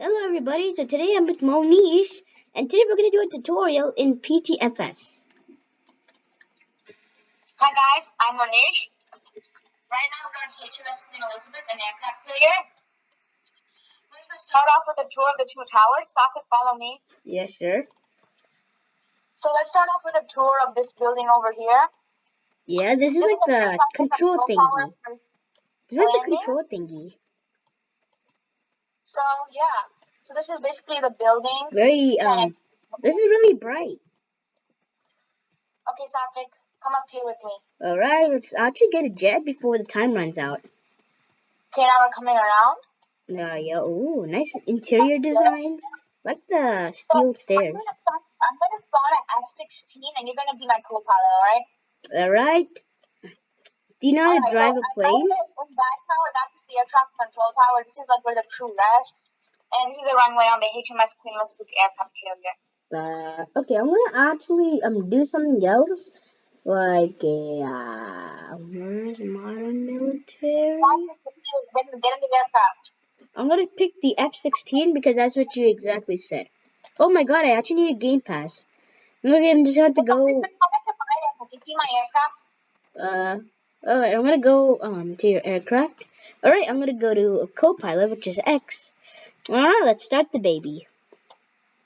Hello everybody, so today I'm with Monish, and today we're going to do a tutorial in PTFS. Hi guys, I'm Monish. Right now we're on HMS Queen Elizabeth and aircraft carrier. First let's start off with a tour of the two towers. Satvik, follow me. Yes, sir. So let's start off with a tour of this building over here. Yeah, this is This like is the control thingy. This is the control thingy. So yeah, so this is basically the building. Very, um, this is really bright. Okay, Satvik, come up here with me. Alright, let's actually get a jet before the time runs out. Okay, now we're coming around. Uh, yeah, ooh, nice interior designs. Like the steel I'm stairs. gonna, start, I'm gonna spawn at F-16 and you're gonna be my co-pilot, alright? Alright. Do you know how to drive so a plane? know that tower, that's the air traffic control tower. This is like where the crew rests. And this is the runway on the HMS Queen Elizabeth aircraft carrier. Uh, okay, I'm gonna actually um do something else, like a uh, where's modern military. Get in, the aircraft. I'm gonna pick the F-16 because that's what you exactly said. Oh my god, I actually need a game pass. Gonna I'm just have to go. Come to my aircraft. You see my aircraft? Uh, alright, I'm gonna go um to your aircraft. Alright, I'm gonna go to a co-pilot, which is X. Alright, let's start the baby.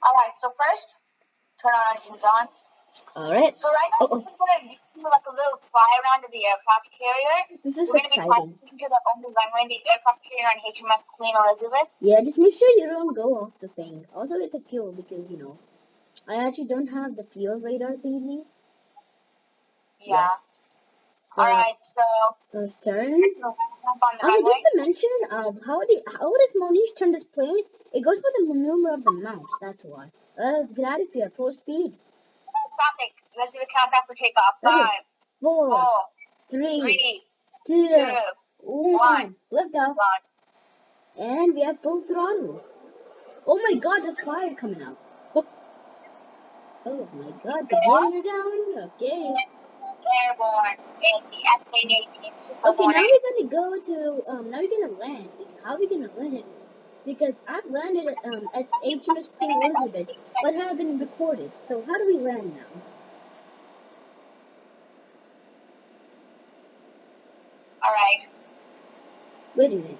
Alright, so first, turn our engines on. Alright, So right now, Uh-oh. we're gonna do like a little fly around of the aircraft carrier. this is We're gonna be exciting. flying to the only runway the aircraft carrier on HMS Queen Elizabeth. Yeah, just make sure you don't go off the thing. Also, with the fuel, because you know, I actually don't have the fuel radar thingies. Yeah. So Alright, so let's turn. runway. just to mention, uh, how do how does Monish turn this plane? It goes with the maneuver of the mouse. That's why. Uh, let's get out of here. Full speed. Traffic. Let's do the countdown for takeoff. Okay. Five, Four, four, three, three, two, two, one. Lift off. one. And we have full throttle. Oh my god, there's fire coming out. Oh, oh my god, the gears are down. Okay. Airborne. In the F-18 Super Okay, now we're gonna go to um. Now we're gonna land. How are we gonna land? Because I've landed um at HMS Queen Elizabeth, but haven't recorded. So how do we land now? Alright. Wait a minute.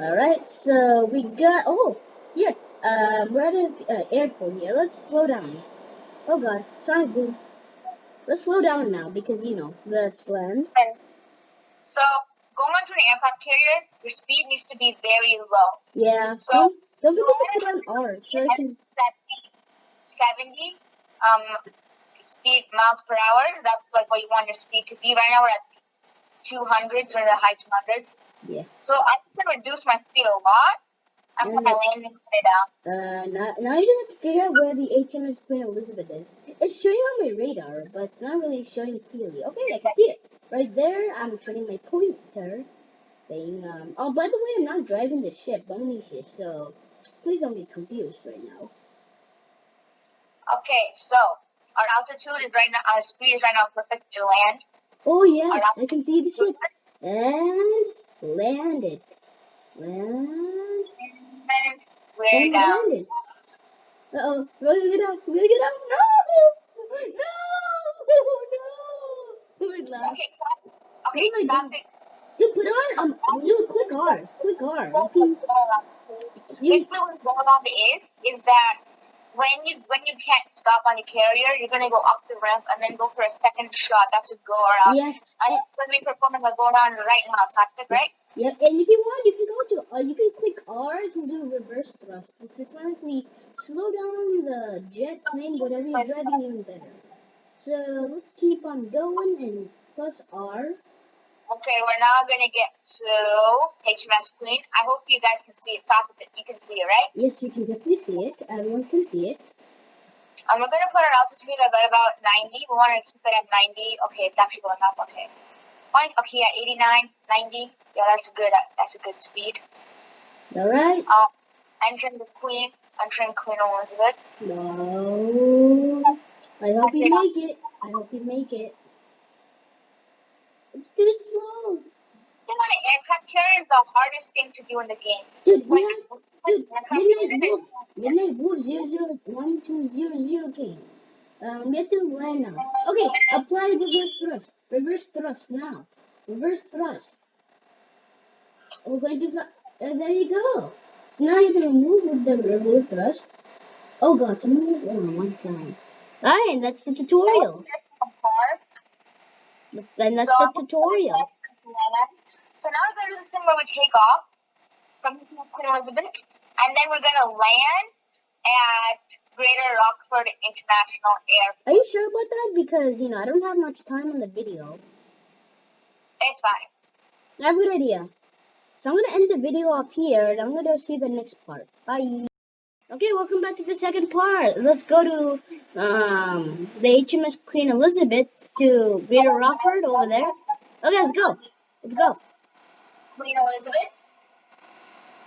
All right, so we got. Oh, here. Um, we're at an uh, airport here. Let's slow down. Oh God, sonic boom. Let's slow down now because you know let's land. So, going onto an aircraft carrier, your speed needs to be very low. Yeah. So- don't, don't forget to put on R so I can. 70 um, speed miles per hour. That's like what you want your speed to be. Right now we're at 200s or the high 200s. Yeah. So I can reduce my speed a lot. I'm gonna land and put it down. Uh, now, now you just have to figure out where the HMS Queen Elizabeth is. It's showing on my radar, but it's not really showing clearly. Okay, I can see it. Right there, I'm turning my pointer thing. Um, oh, by the way, I'm not driving the ship, Monish is, so please don't get confused right now. Okay, so our altitude is right now, our speed is right now perfect to land. Oh, yeah, I can see the ship. And landed. Land. And we're And down. Uh-oh, we're gonna get out. We're gonna get out. No! No! No! We lost. Okay, okay, Oh stop God. it. Dude, put on um no click R. Click R. Can you Basically, what's going on is is that when you when you can't stop on your carrier, you're gonna go up the ramp and then go for a second shot. That's a go around. yeah, And when we perform a go around right now, Satvik, right? yeah, and if you want you can go to uh, you can click R to do a reverse thrust, which will automatically slow down the jet plane, whatever you're driving even better. So let's keep on going and plus R. Okay, we're now gonna get to HMS Queen. I hope you guys can see it. Satvik, you can see it, right? Yes, we can definitely see it. Everyone can see it. Um, we're gonna put our altitude at about 90. We want to keep it at 90. Okay, it's actually going up. Okay. Fine. Okay, yeah, 89, 90. Yeah, that's good. That's a good speed. All right. Um, entering the Queen, entering Queen Elizabeth. No. I hope you make it. I hope you make it. It's too slow. Jumping on an aircraft carrier is the hardest thing to do in the game. Dude, Like, dude, midnight wolf, midnight wolf zero zero one two zero zero game. Um, get to land now. Okay, apply reverse thrust. Reverse thrust now. Reverse thrust. We're going to. Uh, there you go. So now you have to remove the reverse thrust. Oh god, someone is on one time. Alright, that's the tutorial. Then that's So, the tutorial. So now we're going to do this thing where we take off from Queen Elizabeth, and then we're going to land at Greater Rockford International Airport. Are you sure about that? Because, you know, I don't have much time on the video. It's fine. I have a good idea. So I'm gonna end the video off here and I'm gonna see the next part. Bye. Okay, welcome back to the second part. Let's go to um the HMS Queen Elizabeth to Greater Rockford over there. Okay, let's go. Let's go. Queen Elizabeth.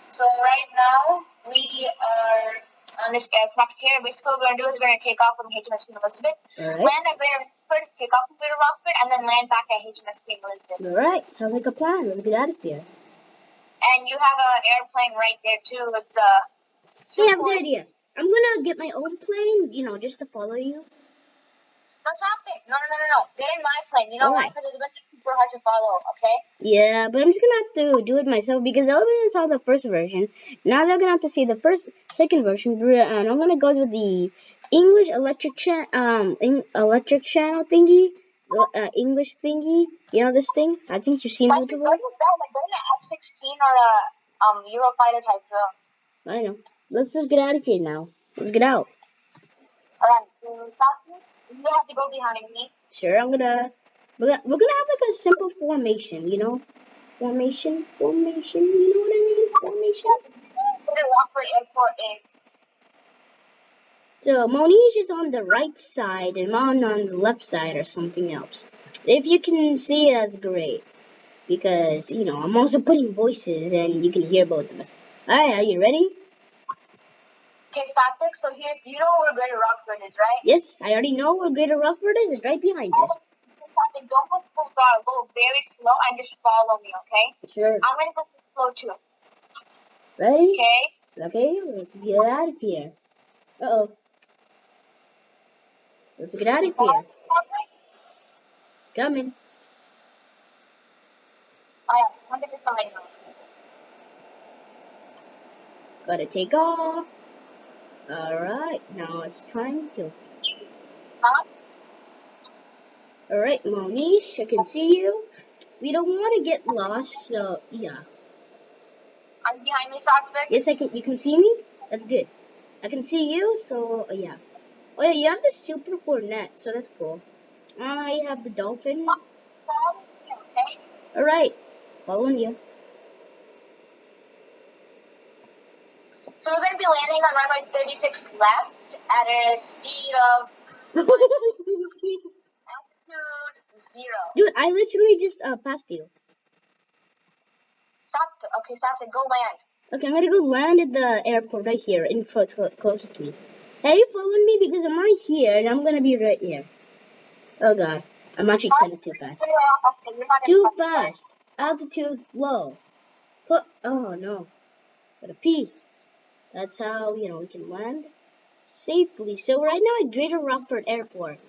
So right now we are on this aircraft here. Basically, what we're going to do is we're going to take off from HMS Queen Elizabeth, Alright. land at Greater Rockford, take off from Greater Rockford, and then land back at HMS Queen Elizabeth. Alright, sounds like a plan. Let's get out of here. And you have an airplane right there too. It's a Hey, I have a good idea. I'm gonna get my own plane, you know, just to follow you. No, something. No, no, no, no, no. Get in my plane. You know why? Because it's going to be super hard to follow. Okay. Yeah, but I'm just gonna have to do it myself because I already saw the first version. Now they're gonna have to see the first, second version, and I'm gonna go with the English electric cha- um in- electric channel thingy, the, uh, English thingy. You know this thing? I think you've seen Like, it to before. that, like, go to F-16 or a um Eurofighter type drone. I know. Let's just get out of here now. Let's get out. Alright. So, you have to go behind me. Sure, I'm gonna. We're gonna have like a simple formation, you know, formation, formation. You know what I mean? Formation. So Monish is on the right side and Mon on the left side or something else. If you can see, that's great. Because, you know, I'm also putting voices and you can hear both of us. Alright, are you ready? Okay, static. So here's, you know where Greater Rockford is, right? Yes, I already know where Greater Rockford is. It's right behind us. Don't go full throttle. Go very slow and just follow me, okay? Sure. I'm gonna go slow too. Ready? Okay. Okay, let's get out of here. Uh-oh. Let's get out of here. Coming. Alright, I'm gonna just let you know. Gotta take off. Alright, now it's time to Huh? Alright, Monish, I can see you. We don't want to get lost, so yeah. I'm behind me, Satvik? Yes, I can. You can see me. That's good. I can see you, so uh, yeah. Oh yeah, you have the super net, so that's cool. I have the dolphin. Okay? Alright, following you. So we're gonna be landing on runway 36 left at a speed of altitude zero. Dude, I literally just uh, passed you. Satvik, okay, Satvik, go land. Okay, I'm gonna go land at the airport right here, in front, clo- close to me. Are you following me? Because I'm right here, and I'm gonna be right here. Oh god, I'm actually kind of too fast. Zero, okay, you're not in Too fast. Altitude low. Put. Oh no. Gotta pee. That's how you know we can land safely. So right now at Greater Rockford Airport,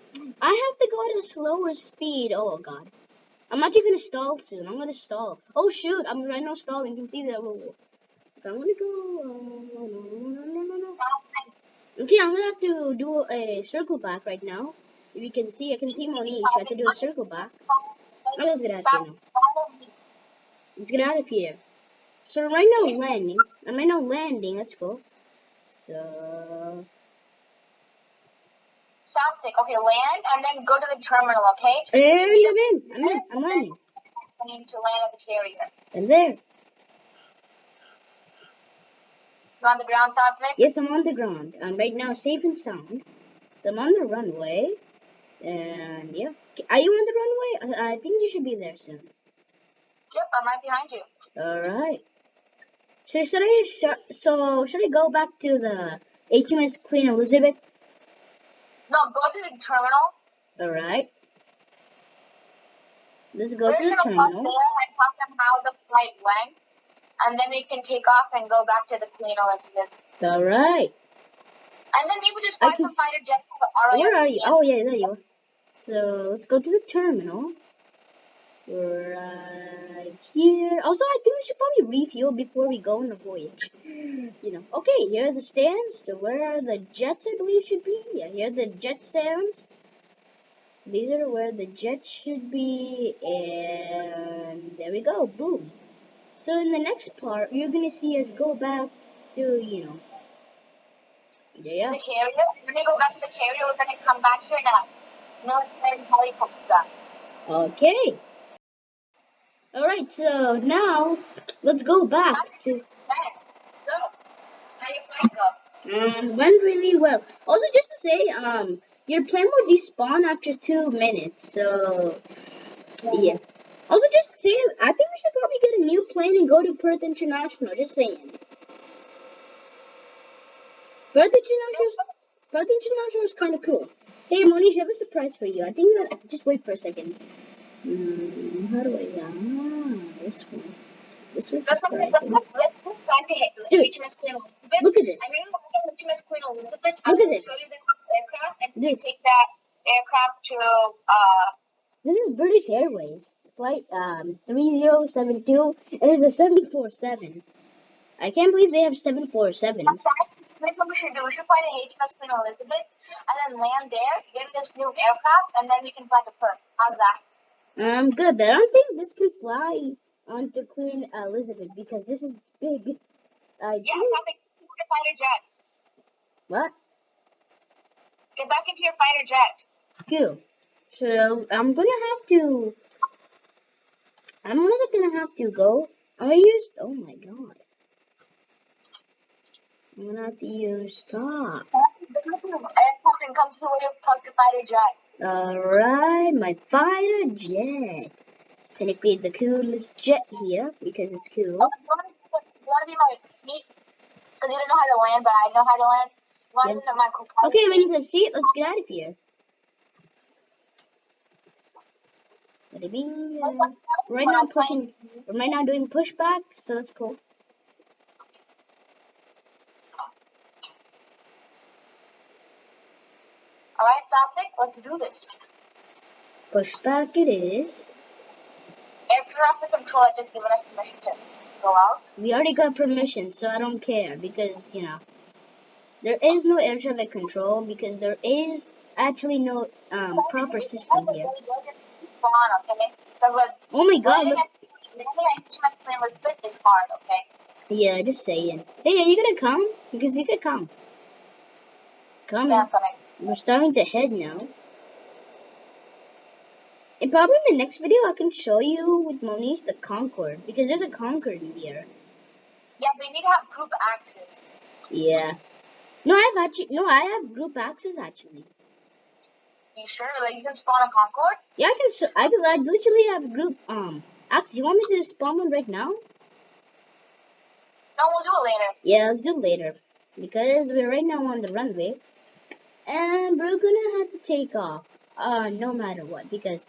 I have to go at a slower speed. Oh god. I'm actually gonna stall soon. I'm gonna stall. Oh shoot! I'm right now stalling. You can see that. I'm gonna go. Uh, no, no, no, no, no. Okay, I'm gonna have to do a circle back right now. If you can see, I can see Monique. I have to do a circle back. Okay, let's get out of here now. Let's get out of here. So right now landing. I'm right now landing. Let's go. So Satvik, okay, land and then go to the terminal, okay? Eh, and I'm in. I'm in. I'm landing. I need to land at the carrier. I'm there. You on the ground, Satvik? Yes, I'm on the ground. I'm right now safe and sound. So I'm on the runway. And yeah. Are you on the runway? I, think you should be there soon. Yep, I'm right behind you. Alright. So should I sh- so should I go back to the HMS Queen Elizabeth? No, go to the terminal. Alright. Let's go We're to the terminal. there and tell them how the flight went, and then we can take off and go back to the Queen Elizabeth. All right. And then maybe just find some fighter jets Where are you? Oh yeah, there you are. So let's go to the terminal. Right here. Also, I think we should probably refuel before we go on a voyage. You know. Okay, here are the stands. So where are the jets? I believe should be. Yeah, here are the jet stands. These are where the jets should be, and there we go. Boom. So in the next part, you're gonna see us go back to you know. Yeah. the carrier. We go back to the carrier, we're gonna come back here in a helicopter. Okay. Alright, so now let's go back to. So, how your flight go? um went really well. Also just to say, um your plane will despawn after two minutes, so yeah. Also just to say, I think we should probably get a new plane and go to Perth International, just saying. Perth International Perth International is kinda cool. Hey Monish, I have a surprise for you. I think you just wait for a second. Hmm, how do I ah this one. This one's surprising. Look at this. Look at this. Dude. take that aircraft to uh This is British Airways, flight um 3072. It is a 747. I can't believe they have 747s. Maybe what we should do, we should fly to HMS Queen Elizabeth and then land there, get this new aircraft, and then we can fly to Perth. How's that? Um, good, but I don't think this can fly onto Queen Elizabeth because this is big. I Yes, think. I think your fighter jets. What? Get back into your fighter jet. Cool. So I'm gonna have to. I'm also gonna have to go. I'm. Oh my god. I'm gonna have to use stop. Aircraft can come to the way of fighter jet. Alright, my fighter jet. Technically the coolest jet here because it's cool. Oh, you wanna, be my seat? Because you don't know how to land, but I know how to land. You wanna Yeah. be my co-pilot Okay, I'm seat? in the seat. Let's get out of here. Right now I'm pushing. Right now I'm doing pushback, so that's cool. Alright, Satvik, let's do this. Pushback it is. Air traffic control had just given us permission to go out. We already got permission, so I don't care because you know there is no air traffic control because there is actually no um proper system here. Oh my god! Look, at landing at HMS Queen Elizabeth is hard, okay? yeah, just saying. Hey, are you gonna come? Because you could come. Come. Yeah, I'm coming. We're starting to head now. And probably in the next video I can show you with Monish the Concorde because there's a Concorde in here. Yeah, we need to have group access. Yeah. No, I have actually no, I have group access actually. You sure? Like you can spawn a Concorde? Yeah, I can. I can. I literally have group um access. You want me to spawn one right now? No, we'll do it later. Yeah, let's do it later because we're right now on the runway, and we're gonna have to take off. Uh, no matter what, because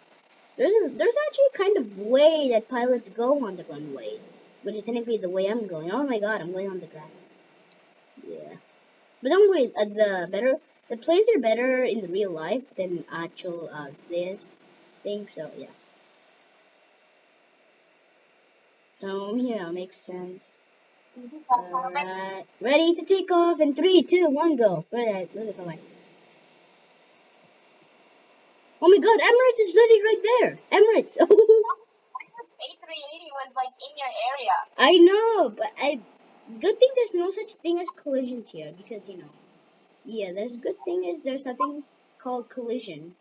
there's a, there's actually a kind of way that pilots go on the runway, which is technically the way I'm going. Oh my god, I'm going on the grass. Yeah, but don't worry. Uh, the better the plays are better in the real life than actual uh this thing. So yeah. So yeah, makes sense. Alright, ready to take off in three, two, one, go. I, where did I go? Oh my god, Emirates is literally right there. Emirates. A380 was like in your area. I know, but I. Good thing there's no such thing as collisions here because you know. Yeah, there's good thing is there's nothing called collision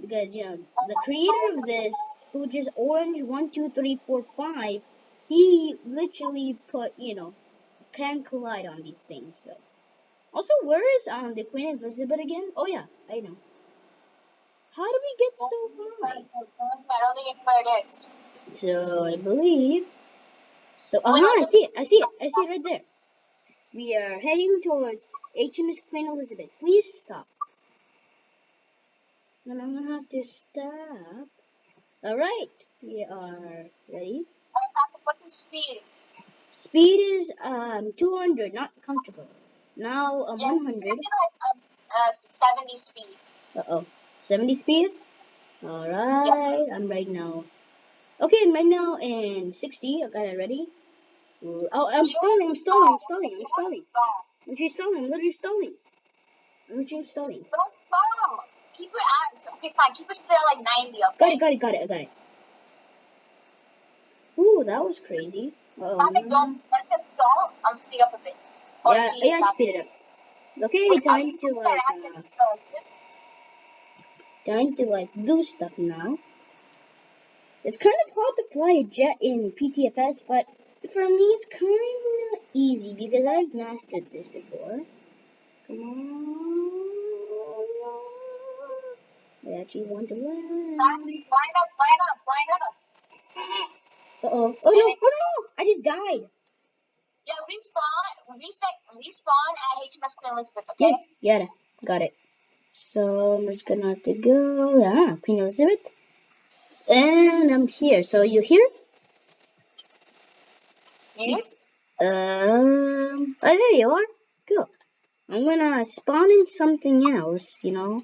because you know the creator of this, who just orange one two three four five, he literally put you know can collide on these things. So also, where is um the Queen Elizabeth again? Oh yeah, I know. How do we get so high? I don't think it's where it is. So I believe. So uh huh, I see it. I see it. I see it right there. We are heading towards HMS Queen Elizabeth. Please stop. And I'm gonna have to stop. All right, we are ready. What's the speed? Speed is um 200, not comfortable. Now um, Yeah, 100. like a, uh, 70 speed. Uh oh, 70 speed. All right, I'm right now. Okay, I'm right now in 60. I got it ready. Oh, I'm stalling. I'm stalling. I'm stalling. I'm stalling. I'm literally stalling. I'm literally stalling. I'm literally stalling. Don't stall. Keep it at, okay, fine. Keep it still at like 90, Got okay? it. Got it. Got it. I got it. Ooh, that was crazy. Uh oh. don't, let it stall. I'll speed up a bit. Or Yeah, yeah, speed it up. Okay, time to like, uh, time to like do stuff now. It's kind of hard to fly a jet in PTFS, but for me it's kind of easy because I've mastered this before. Come on. I actually want to land. Line up, line up, line up. Uh oh. Oh no, oh no! I just died. Yeah, respawn, reset, respawn at HMS Queen Elizabeth, okay? Yes, yeah, got it. So I'm just gonna have to go. Ah, Queen Elizabeth. And I'm here. So you here? You? Um, oh, there you are. Cool. I'm gonna spawn in something else, you know.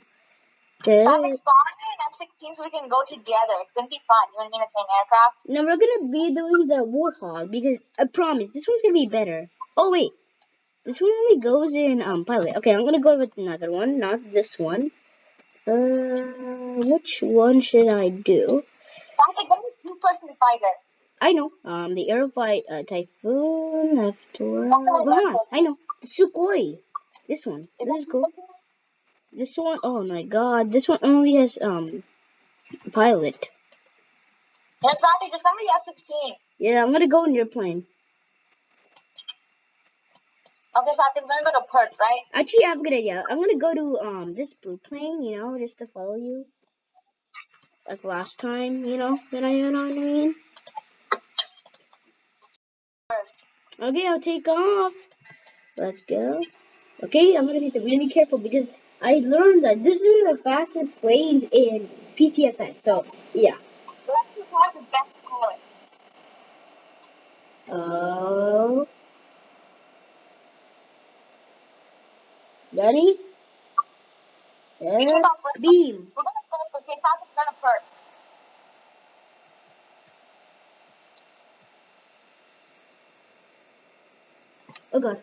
Stop Uh, expanding F-16 so we can go together. It's gonna be fun. You and me in the same aircraft. no, we're gonna be doing the Warthog because I promise this one's gonna be better. Oh wait, this one only goes in um pilot. Okay, I'm gonna go with another one, not this one. Uh, which one should I do? It, go with two-person fighter. I know. Um, the Aerofight uh, Typhoon F12. Uh-huh, I know. The Sukhoi. This one. This is cool. This one, oh my god, this one only has um pilot. It, just come with the F-16. Yeah, I'm gonna go in your plane. Okay, so I think we're gonna go to Perth, right? Actually, I have a good idea. I'm gonna go to um this blue plane, you know, just to follow you. Like last time, you know, you know, you know what I mean. Perth. Okay, I'll take off. Let's go. Okay, I'm gonna be really careful because I learned that this is one of the fastest planes in PTFS. So yeah. Let's the best pilots. Oh. Ready? We Yeah. took off Perth. Beam. We're gonna Perth, okay? Stop gonna Perth. Oh god.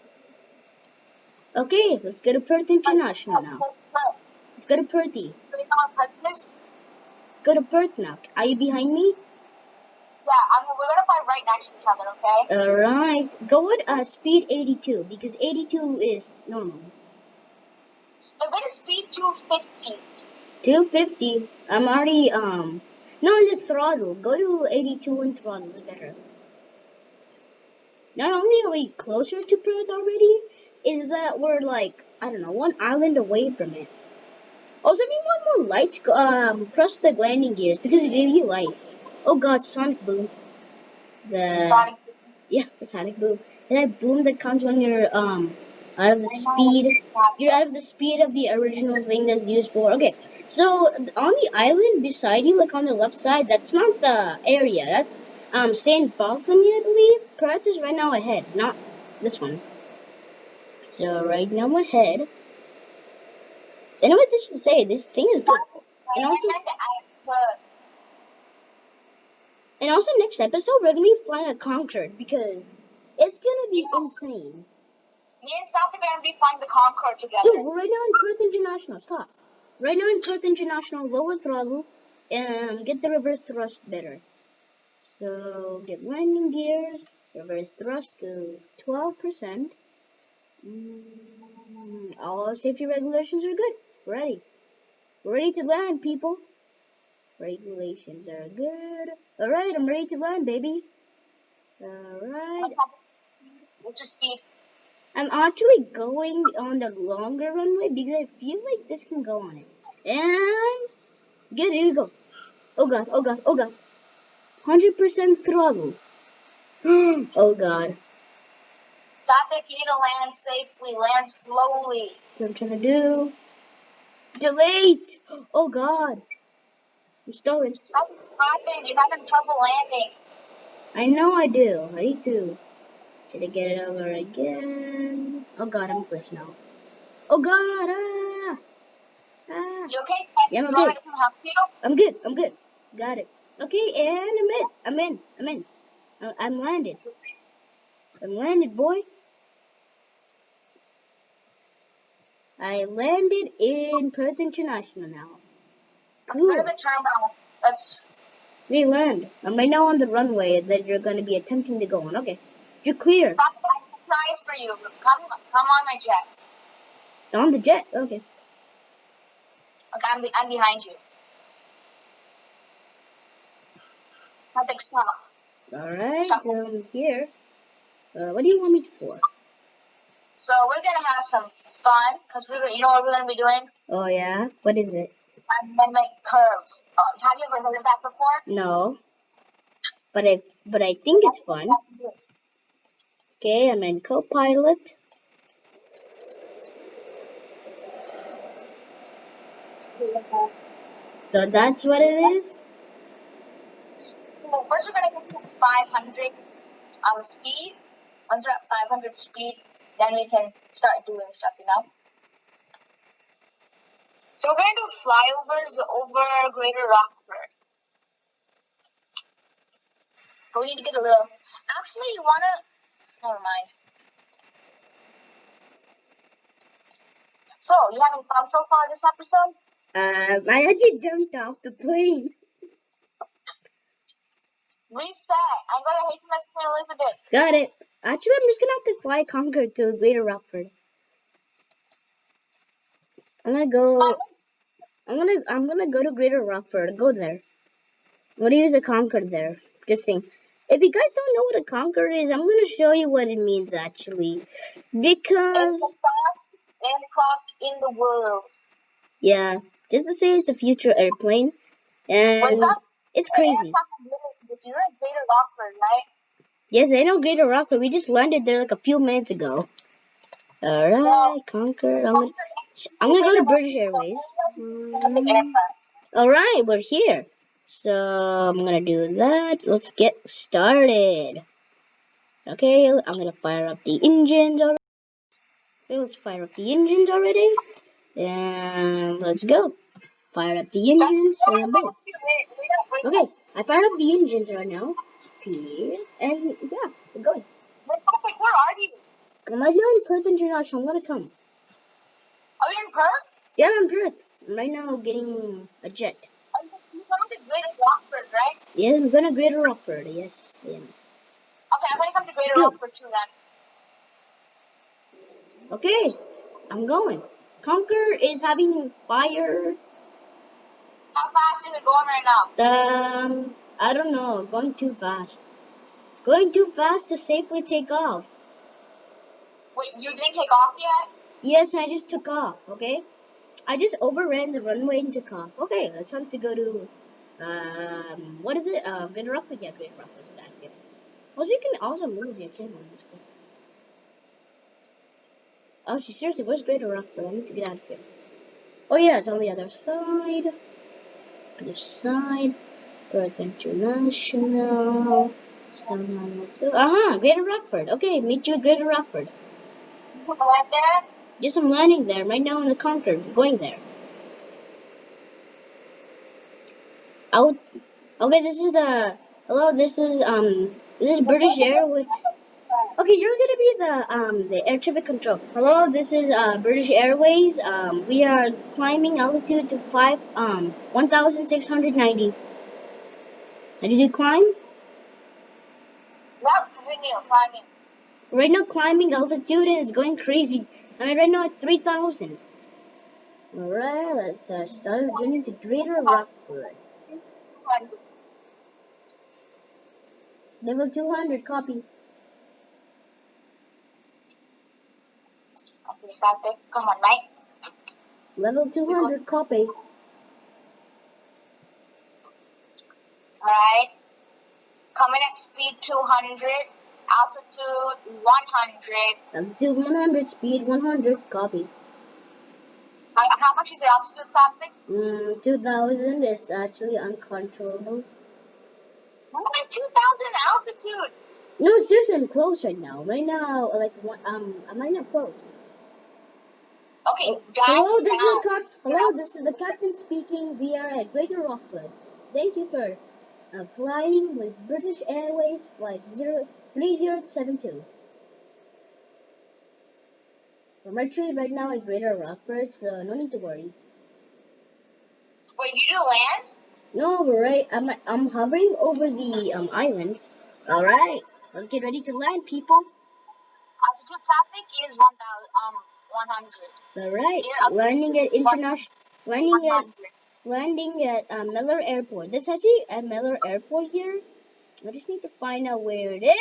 Okay, let's go to Perth International now. Let's go to Perthy. So you know what Perth is? Let's go to Perth now. Are you behind me? Yeah, I mean, we're gonna fly right next to each other, okay? Alright. Go with uh, speed 82 because 82 is normal. We're gonna speed 250. 250. I'm already um no on the throttle. Go to 82 and throttle is better. Not only are we closer to Perth already, is that we're like I don't know one island away from it. Also, if you want more lights, um, press the landing gears because it gives you light. Oh God, sonic boom. The Sonic. yeah, the sonic boom. And that boom that comes when you're um out of the speed. You're out of the speed of the original thing that's used for. Okay, so on the island beside you, like on the left side, that's not the area. That's um Saint Bartholomew, I believe. Perth is right now ahead, not this one. So right now ahead. I know what this should say. This thing is good. And also, and also next episode we're gonna be flying a Concorde because it's gonna be insane. Me and South are gonna be flying the Concorde Dude, we're right now in Perth International. Stop. Right now in Perth International, lower throttle, and get the reverse thrust better. So get landing gears, reverse thrust to 12%. Mm, all safety regulations are good. We're ready. We're ready to land, people. Regulations are good. Alright, I'm ready to land, baby. Alright. What's your speed? I'm actually going on the longer runway because I feel like this can go on it. And good, here we go. Oh god, oh god, oh god. 100% throttle. oh god. If you need to land safely, land slowly. That's what I'm trying to do. Delayed! Oh god. I'm stalling. Something's happened. You're having trouble landing. I know I do. I need to. Should I get it over again? Oh god, I'm glitched now. Oh god, ah! Ah! You okay? Yeah, I'm good. me to come? I'm good, I'm good. Got it. Okay, and I'm in. I'm in. I'm in. I'm landed. I'm landed, boy. I landed in Perth International now. Cool. The terminal. Let's. We land. I'm right now on the runway that you're going to be attempting to go on. Okay. You're clear. Come, surprise for you. Come, come on my jet. On the jet. Okay. Okay, I'm, be- I'm behind you. Nothing stop. Alright. Um, here. Uh, what do you want me to for? So we're gonna have some fun because we're gonna, you know what we're gonna be doing? Oh, yeah? What is it? Dynamic curves. Um, have you ever heard of that before? No. But I, but I think it's fun. Okay, I'm in Copilot. So that's what it is? Well, first we're gonna get to 500 um speed. Once we're at 500 speed, then we can start doing stuff, you know. So we're gonna do flyovers over Greater Rockford. But we need to get a little. Actually, you wanna? Never mind. So you having fun so far this episode? Um, I actually jumped off the plane. Reset. I'm hate to miss Queen Elizabeth. Got it. Actually, I'm just gonna have to fly Concorde to Greater Rockford. I'm gonna go. I'm gonna. I'm gonna go to Greater Rockford. Go there. I'm gonna use a Concorde there. Just saying. If you guys don't know what a Concorde is, I'm gonna show you what it means actually. Because aircraft in the world. yeah, just to say it's a future airplane, and What's up? it's crazy. aircraft is really- You're at Greater Rockford, right? Yes, I know Greater Rockford. We just landed there like a few minutes ago. Alright, Concorde. I'm gonna. I'm gonna go to British Airways. Alright, we're here. So I'm gonna do that. Let's get started. Okay, I'm gonna fire up the engines already. Okay, let's fire up the engines already. And let's go. Fire up the engines and boom. Okay, I fired up the engines right now. And yeah, we're going. Wait, where are you? I'm right now in Perth International. I'm gonna come. Are you in Perth? Yeah, I'm in Perth. I'm right now getting a jet. Are you you're going to Greater Rockford, right? Yeah, I'm gonna Greater Rockford. Yes, am. Okay, I'm going to come to Greater Good. Rockford too then. Okay, I'm going. Conquer is having fire. How fast is it going right now? Um, I don't know. Going too fast. Going too fast to safely take off. Wait, you didn't take off yet? Yes, I just took off. Okay, I just overran the runway took off. Okay, let's have to go to um, what is it? Um, Greater Rockford. Yeah, Greater Rockford is that. Yeah. Also, you can also move your camera. That's cool. Oh, she seriously, where's Greater Rockford? I need to get out of here. Oh yeah, it's on the other side. Other side. Perth International. Uh huh, Greater Rockford. Okay, meet you at Greater Rockford. You land there? Yes, I'm landing there right now in the Concorde. I'm going there. Out. Okay, this is the. Hello, this is um. This is British Airways. Okay, you're gonna be the um the air traffic control. Hello, this is uh British Airways. Um, we are climbing altitude to five um one thousand six hundred ninety. Did you climb? Climbing. Right now, climbing altitude and it's going crazy. I mean, right now at three thousand. All right, let's uh, start our journey to Greater Rockford. Level two hundred. Copy. Okay, Sate, come on, mate. Level two hundred. Copy. Alright. Coming at speed 200, altitude 100. Altitude one hundred. Speed one hundred. Copy. How, how much is your altitude, something? Mm, two thousand is actually uncontrollable. We're 2,000 altitude. No, seriously, I'm close right now. Right now, like, um, I not close. Okay, Oh, guys. hello, this is the cap- Hello, this is the captain speaking. We are at Greater Rockford. Thank you for uh, flying with British Airways flight zero three zero seven two. We're actually right now at Greater Rockford, so no need to worry. Wait, you do land? No, we're right. I'm I'm hovering over the um island. All right, let's get ready to land, people. Altitude traffic is 1,000, um, 100. All right, Yeah, landing at international, landing at landing at uh, Miller Airport. This is actually at Miller Airport here. I just need to find out where it is.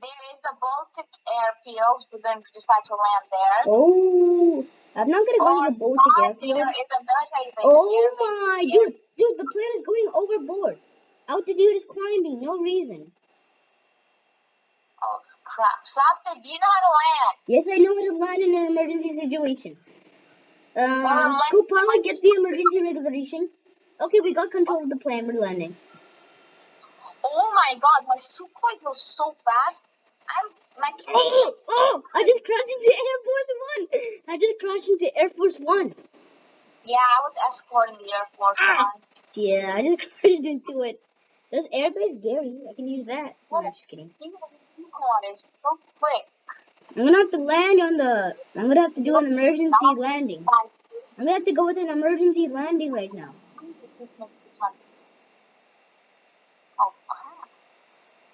There is the Baltic. We're going to decide to land there. Oh, I'm not gonna go to the Baltic or airfield. There is a military base. Oh my, dude, dude, the plane is going overboard. Altitude is climbing, no reason. Oh, crap. Something, do you know how to land? Yes, I know how to land in an emergency situation. Um, Well, co-pilot, get the emergency regulations. Okay, we got control of the plane. We're landing. Oh my god, my Sukhoi goes so fast. I'm, my Oh, oh! I just crashed into Air Force One. I just crashed into Air Force One. Yeah, I was escorting the Air Force Ah. One. Yeah, I just crashed into it. There's airbase Gary. I can use that. No, I'm just kidding. You know, Sukhoi so quick. I'm gonna have to land on the. I'm gonna have to do an emergency landing. I'm gonna have to go with an emergency landing right now. Oh crap.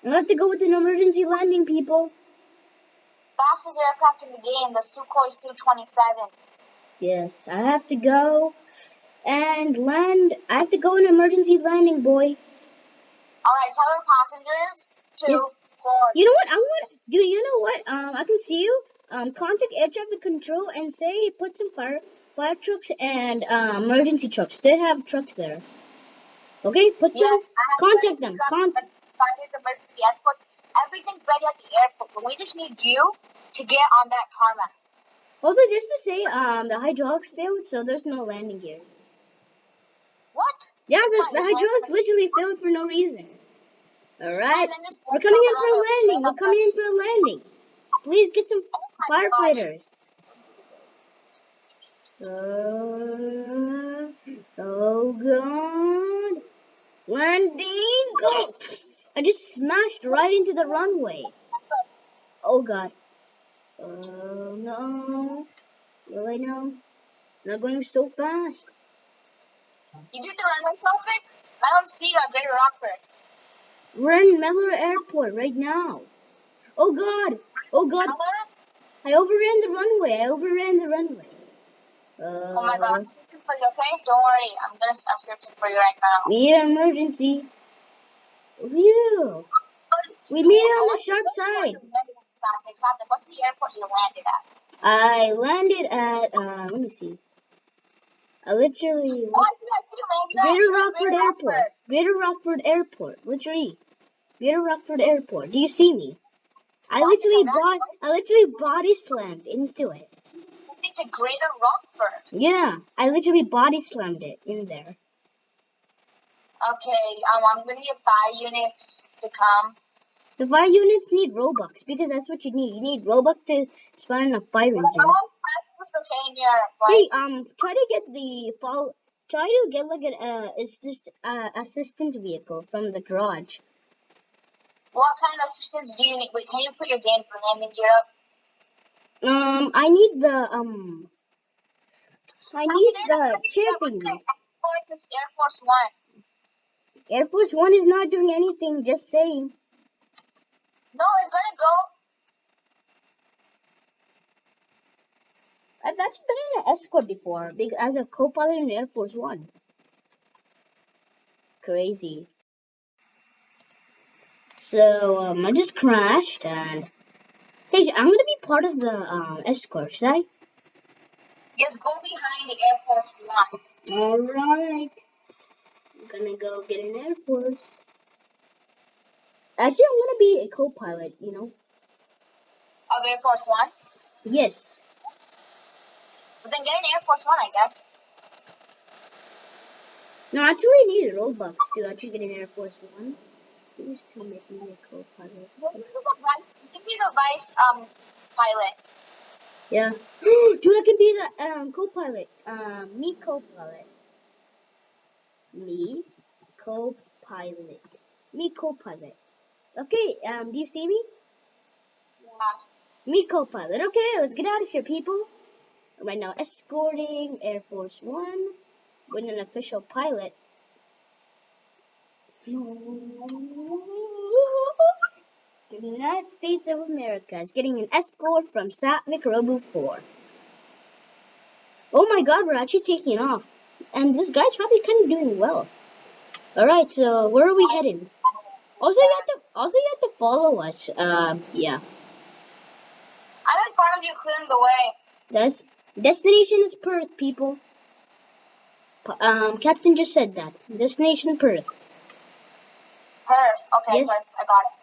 I'm gonna have to go with an emergency landing, people. Fastest aircraft in the game, the Sukhoi Su-27. Yes, I have to go and land. I have to go an emergency landing, boy. Alright, tell our passengers to Yes. board. You know what? I want. Dude, you know what? Um, I can see you. Um, contact air traffic control and say put some fire fire trucks and um, emergency trucks. They have trucks there. Okay, put Yeah, some. Contact them. trucks, Con- but emergency escorts. Everything's ready at the airport, but we just need you to get on that tarmac. also, just to say, um, the hydraulics failed, so there's no landing gears. What? Yeah, the, the hydraulics literally failed for no reason. All right, and then just we're coming in for a landing. We're coming in for a landing. Please get some Oh firefighters. Uh, oh god. Landing! Go! I just smashed right into the runway. Oh god. Oh no. Really no? Not going so fast. You did the runway traffic? I don't see at Greater Rockford. We're in Miller Airport right now. Oh god. Oh god. I overran the runway. I overran the runway. Uh, Oh my god, I'm searching for you, okay? Don't worry, I'm gonna I'm searching for you right now. We need an emergency. Phew. We made it on the sharp side. What's the airport you landed at? I landed at, uh, let me see. I literally, I I see. Greater Rockford Greater Airport. Greater Rockford Airport. Literally. Greater Rockford Airport. Do you see me? I literally bought, I literally body slammed into it. It's a Greater Rockford. Yeah, I literally body slammed it in there. Okay, um, I'm gonna get fire units to come. The fire units need Robux because that's what you need. You need Robux to spawn a fire engine. all practice okay in your Hey, um, try to get the fall. Try to get like an uh, assist, uh, assistance vehicle from the garage. What kind of assistance do you need? Wait, can you put your game for landing gear up? Um, I need the um, I need the chair thingy. Air Force One. Air Force One is not doing anything. Just saying. No, it's gonna go. I've actually been in an escort before, as a co-pilot in Air Force One. Crazy. So um, I just crashed, and hey, I'm gonna be part of the um escort, should I? Just go behind the Air Force One. Alright. I'm gonna go get an Air Force. Actually, I'm gonna be a co pilot, you know? Of Air Force One. Yes. But then get an Air Force One, I guess. No, actually, I need a Robux to actually get an Air Force One. Please to make me a co-pilot. Give me the vice, give me the vice um pilot. Yeah. Dude, I can be the um, co-pilot. Um, me co-pilot. Me co-pilot. Me co-pilot. Okay, um, do you see me? Yeah. Me co-pilot. Okay, let's get out of here, people. Right now, escorting Air Force One with an official pilot. The United States of America is getting an escort from Satvik Robo 4. Oh my god, we're actually taking off. And this guy's probably kind of doing well. Alright, so where are we heading? Also, you have to also you have to follow us. Um, yeah. I'm in front of you, clearing the way. That's destination is Perth, people. Um, Captain just said that. Destination Perth. Perth. Okay, Yes. I got it.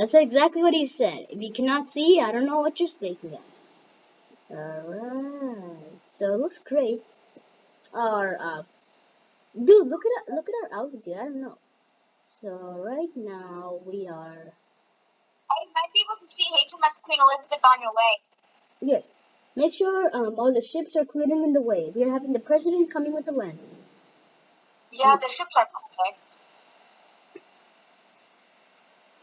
That's exactly what he said. If you cannot see, I don't know what you're thinking of. Alright, so it looks great. Our, uh, dude, look at look at our altitude. I don't know. So right now we are I might be able to see HMS Queen Elizabeth on your way. yeah. Make sure um all the ships are clearing in the way. We are having the president coming with the landing. Yeah, the ships are okay.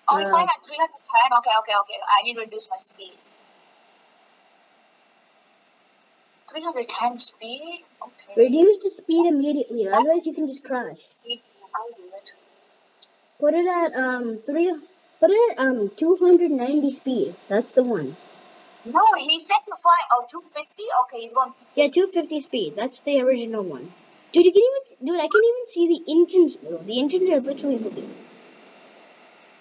Oh, he's Uh, flying at 310. Okay, okay, okay. I need to reduce my speed. 310 speed? Okay. Reduce the speed immediately, or otherwise you can just crash. I'll do it. Put it at um three. Put it at um 290 speed. That's the one. No, he said to fly. Oh, 250? Okay, he's going. Yeah, 250 speed. That's the original one. Dude, you can even dude, I can even see the engines move. The engines are literally moving.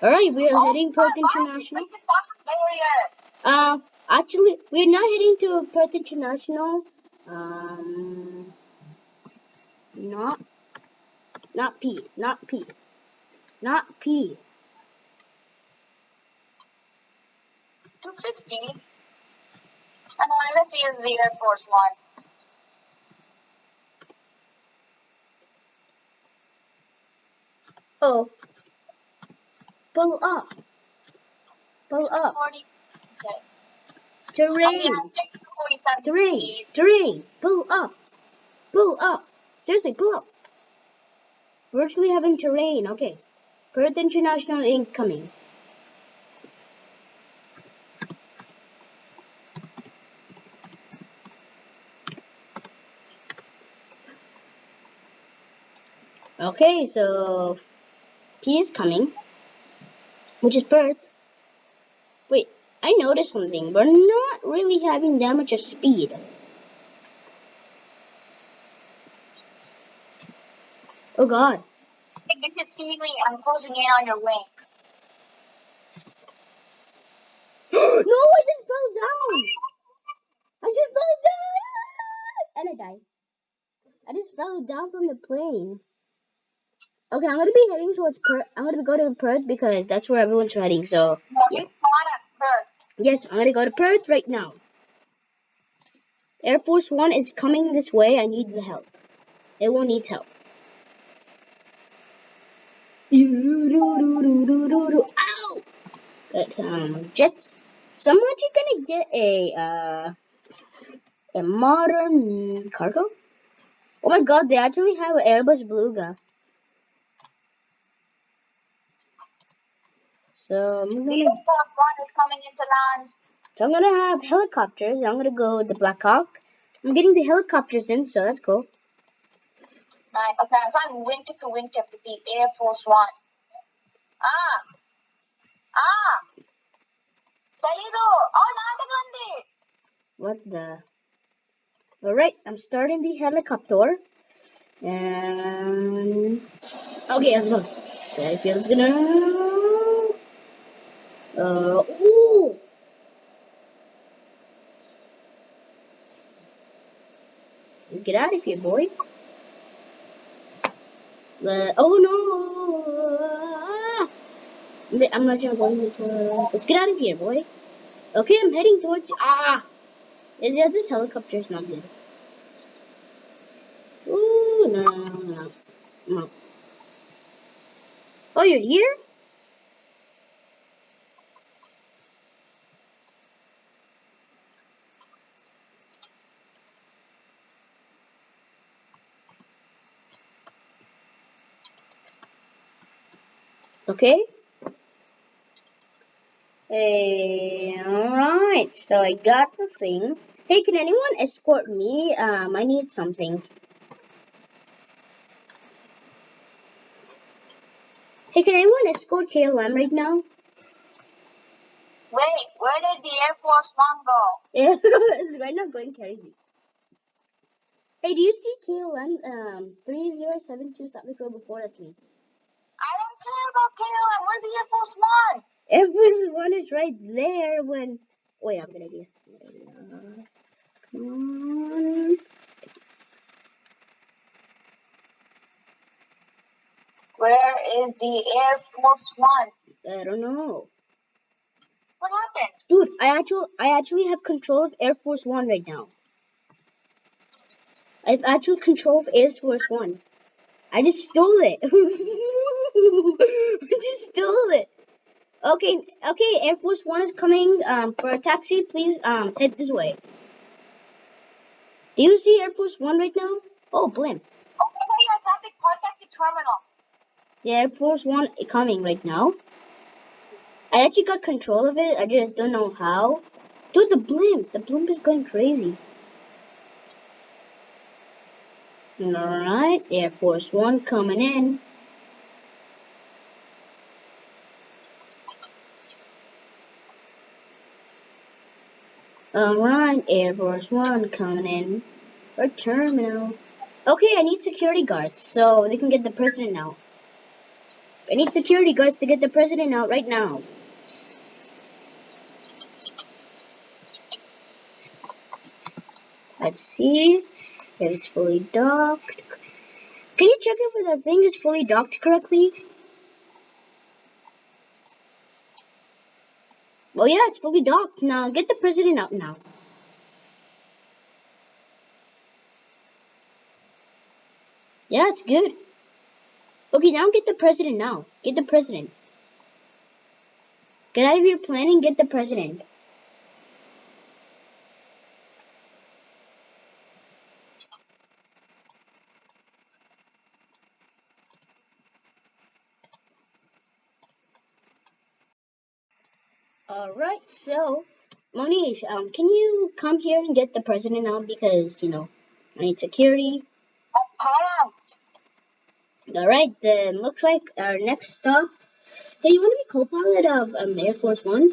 All right, we are Oh, heading Perth. International. Like the top barrier. Uh, actually, we're not heading to Perth International. Um, not, not P, not P, not P. 250. And let's is the Air Force One. Oh, pull up, pull up. 40. Okay. Terrain, yeah, take 47 terrain, terrain. Pull up, pull up. Seriously, pull up. We're actually having terrain. Okay, Perth International incoming. Okay, so P is coming, which is birth. Wait, I noticed something. We're not really having that much of speed. Oh God. You should see me. I'm closing in on your wing. no, I just fell down. I just fell down. And I died. I just fell down from the plane. Okay, I'm gonna be heading towards Perth. I'm gonna go to Perth because that's where everyone's heading. So, Yeah. it's not at Perth. yes, I'm gonna go to Perth right now. Air Force One is coming this way. I need the help. It will need help. Ow! Got um, jets. So I'm actually gonna get a uh, a modern cargo. Oh my god, they actually have an Airbus Beluga. So I'm gonna is coming into land. so I'm gonna have helicopters. I'm gonna go with the Black Hawk. I'm getting the helicopters in, so that's cool. Nine. Okay, I'm wingtip to wingtip with the Air Force One. Ah! Ah! Salido! Oh, nakagrande! What the? Alright, I'm starting the helicopter. And okay, let's go. That feels gonna. Uh, ooh! Let's get out of here, boy. Uh, oh no! I'm- not gonna go. Let's get out of here, boy. Okay, I'm heading towards. Ah! Yeah, this helicopter is not good. Ooh, no, no, no. No. Oh, you're here? Okay. Hey, alright. So I got the thing. Hey, can anyone escort me? Um, I need something. Hey, can anyone escort KLM right now? Wait, where did the Air Force One go? It's right now going crazy. Hey, do you see KLM um 3072 South Road before? That's me. About KLM. Where's the Air Force One? Air Force One is right there when. Wait, I have a good idea. Come on. Where is the Air Force One? I don't know. What happened? Dude, I actually I actually have control of Air Force One right now. I have actual control of Air Force One. I just stole it. I just stole it. Okay, okay, Air Force One is coming um, for a taxi. Please um, head this way. Do you see Air Force One right now? Oh, blimp. Oh my god, yeah, something contact the terminal. The Air Force One is coming right now. I actually got control of it. I just don't know how. Dude, the blimp. The blimp is going crazy. Alright, Air Force One coming in. Alright, Air Force One coming in. For terminal. Okay, I need security guards so they can get the president out. I need security guards to get the president out right now. Let's see if it's fully docked. Can you check if the thing is fully docked correctly? Well, yeah, it's fully docked. Now, get the president out now. Yeah, it's good. Okay, now get the president now. Get the president. Get out of your plane and get the president. Alright, so, Monish, um, can you come here and get the president out because, you know, I need security. Can't. Alright, then looks like our next stop. Hey, you want to be co-pilot of um, Air Force One?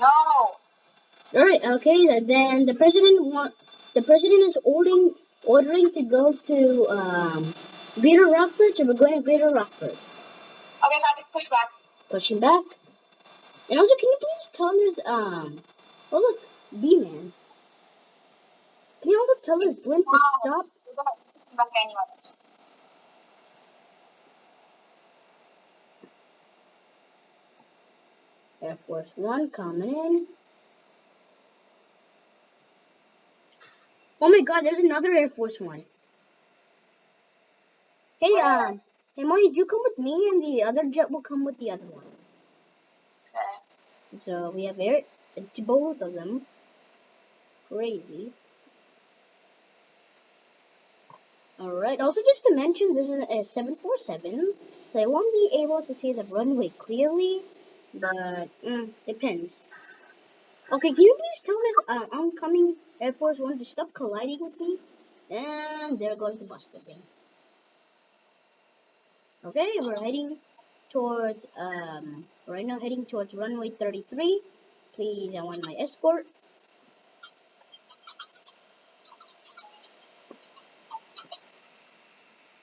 No. Alright, okay, then- then the president want the president is ordering ordering to go to um Greater Rockford, so we're going to Greater Rockford. Okay, so I have to push back. Pushing back. And also, can you please tell this um oh look, B man. Can you also tell this blimp to stop? Air Force One coming in. Oh my god, there's another Air Force One. Hey, um, hey, Moniz, you come with me, and the other jet will come with the other one. So we have air, both of them. Crazy. Alright, also just to mention, this is a 747, so I won't be able to see the runway clearly, but mm, depends. Okay, can you please tell this uh, oncoming Air Force One to stop colliding with me? And there goes the bus again. Okay, we're heading towards, um, right now heading towards runway 33. Please, I want my escort.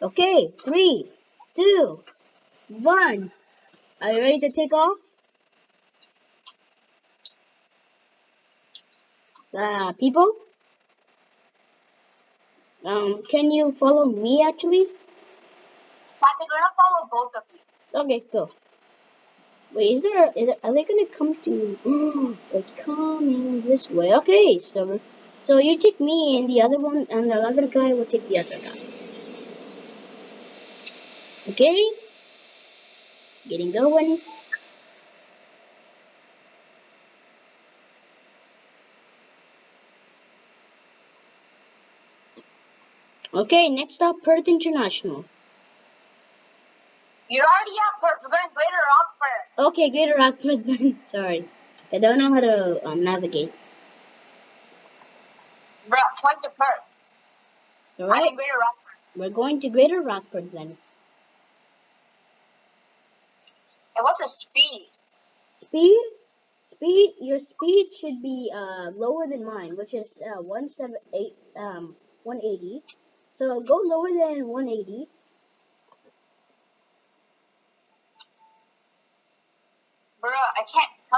Okay, three, two, one. Are you ready to take off? Uh, people? Um, can you follow me actually? Patrick, we're gonna follow both of you. Okay, go. Wait, is there, is there are they gonna come to, mm, it's coming this way. Okay, so, so you take me and the other one, and the other guy will take the other guy. Okay. Getting going. Okay, next stop, Perth International. At Perth. Okay, Greater Rockford then. Sorry. I don't know how to um, navigate. Bro, point to Perth. Alright. I'm Greater Rockford. We're going to Greater Rockford then. And what's the speed? Speed? Speed, your speed should be uh, lower than mine, which is uh, 178, um, 180. So go lower than 180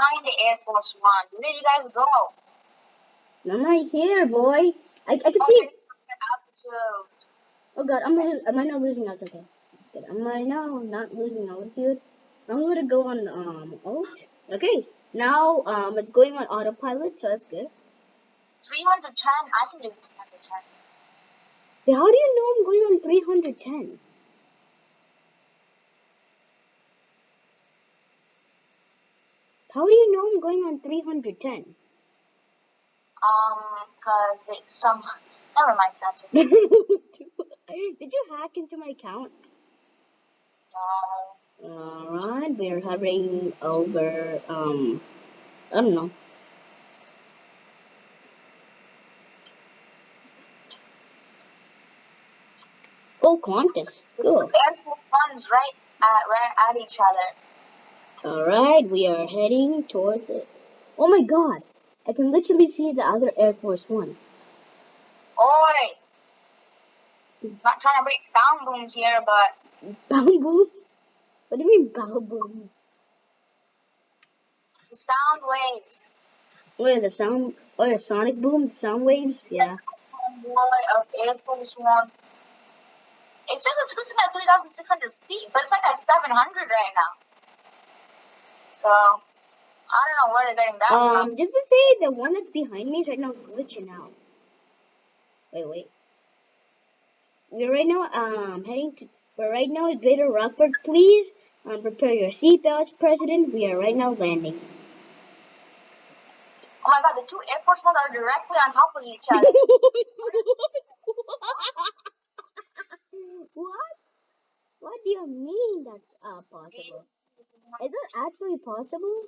find the Air Force One. Where did you guys go? I'm right here, boy. I I can Oh, see. you're altitude. Oh god, I'm lo- am I not losing altitude? Okay, that's good. Am I now not losing altitude? I'm gonna go on um alt. Okay, now um it's going on autopilot, so that's good. 310. I can do 310. How do you know I'm going on 310? How do you know I'm going on 310? Um, cause they, some, never mind, that's. Did you hack into my account? No. Alright, we're hovering over, um, I don't know. Oh, Qantas. Cool. Air Force One's right at, right at each other. Alright, we are heading towards it. Oh my god! I can literally see the other Air Force One. Oi! Mm. Not trying to break sound booms here, but Bow booms? What do you mean bow booms? the sound waves. Oh yeah, the sound, oh yeah, sonic boom, sound waves, yeah. Boy of Air Force One. It says it's at 3,600 feet, but it's like at 700 right now. So, I don't know where they're getting that from. Um, just to say, the one that's behind me is right now glitching out. Wait, wait. We're right now, um, heading to, we're right now at Greater Rockford. Please, um, prepare your seatbelts, President. We are right now landing. Oh my god, the two Air Force Ones are directly on top of each other. what? What do you mean that's uh, possible? Is that actually possible?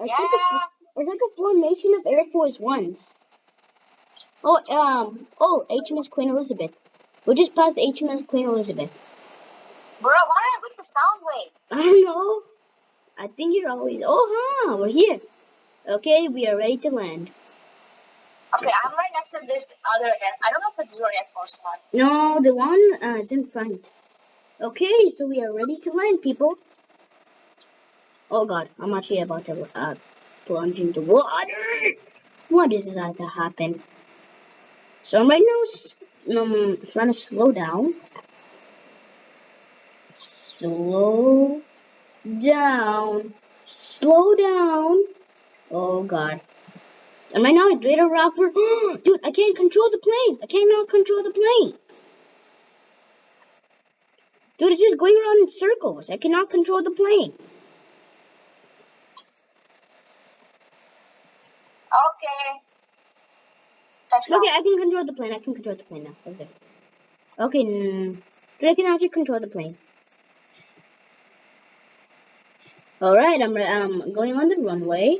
It's, like a, it's like a formation of Air Force Ones. Oh, um, oh, HMS Queen Elizabeth. We just passed HMS Queen Elizabeth. Bro, why did I break the sound wave? I don't know. I think you're always. Oh, huh, we're here. Okay, we are ready to land. Okay, I'm right next to this other Air. I don't know if it's your Air Force One. No, the one uh, is in front. Okay, so we are ready to land, people. Oh god, I'm actually about to uh, plunge into water. What is about to happen? So I'm right now, um, trying to slow down. Slow down. Slow down. Oh god. Am I now at Greater Rockford? Dude, I can't control the plane. I cannot control the plane. Dude, it's just going around in circles. I cannot control the plane. Okay. Touchdown. Okay, I can control the plane. I can control the plane now. That's good. Okay, dude, I can actually control the plane. Alright, I'm um, going on the runway.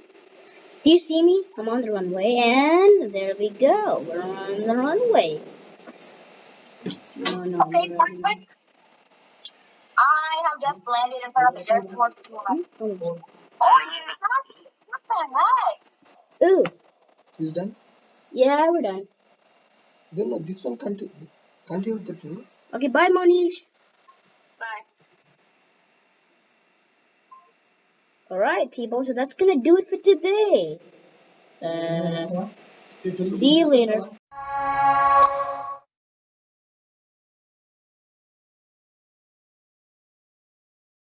Do you see me? I'm on the runway, and there we go. We're on the runway. No, no, Okay, no, fine, fine. I have just landed in front of the Air Force One. no. Oh, it's not. What the heck? Ooh, Is done? yeah, we're done. Then no, this one can't can't use the tool. Okay, bye, Monish. Bye. Alright, people, so that's gonna do it for today. Uh, see you later.